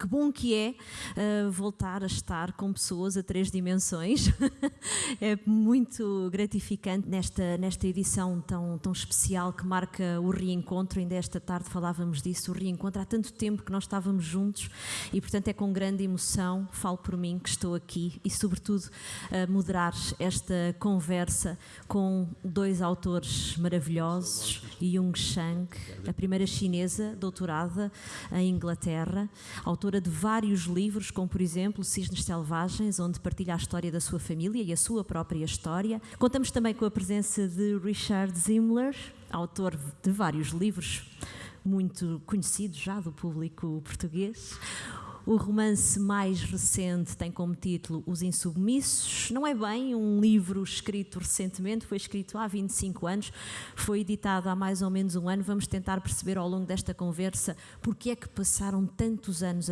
Que bom que é uh, voltar a estar com pessoas a três dimensões. é muito gratificante nesta, nesta edição tão, tão especial que marca o reencontro. Ainda esta tarde falávamos disso, o reencontro. Há tanto tempo que nós estávamos juntos e, portanto, é com grande emoção, falo por mim, que estou aqui e, sobretudo, moderar esta conversa com dois autores maravilhosos, Jung Shang, a primeira chinesa doutorada em Inglaterra, autora de vários livros, como por exemplo Cisnes Selvagens, onde partilha a história da sua família e a sua própria história. Contamos também com a presença de Richard Zimmler, autor de vários livros muito conhecidos já do público português. O romance mais recente tem como título Os Insubmissos. Não é bem um livro escrito recentemente, foi escrito há 25 anos, foi editado há mais ou menos um ano. Vamos tentar perceber ao longo desta conversa porque é que passaram tantos anos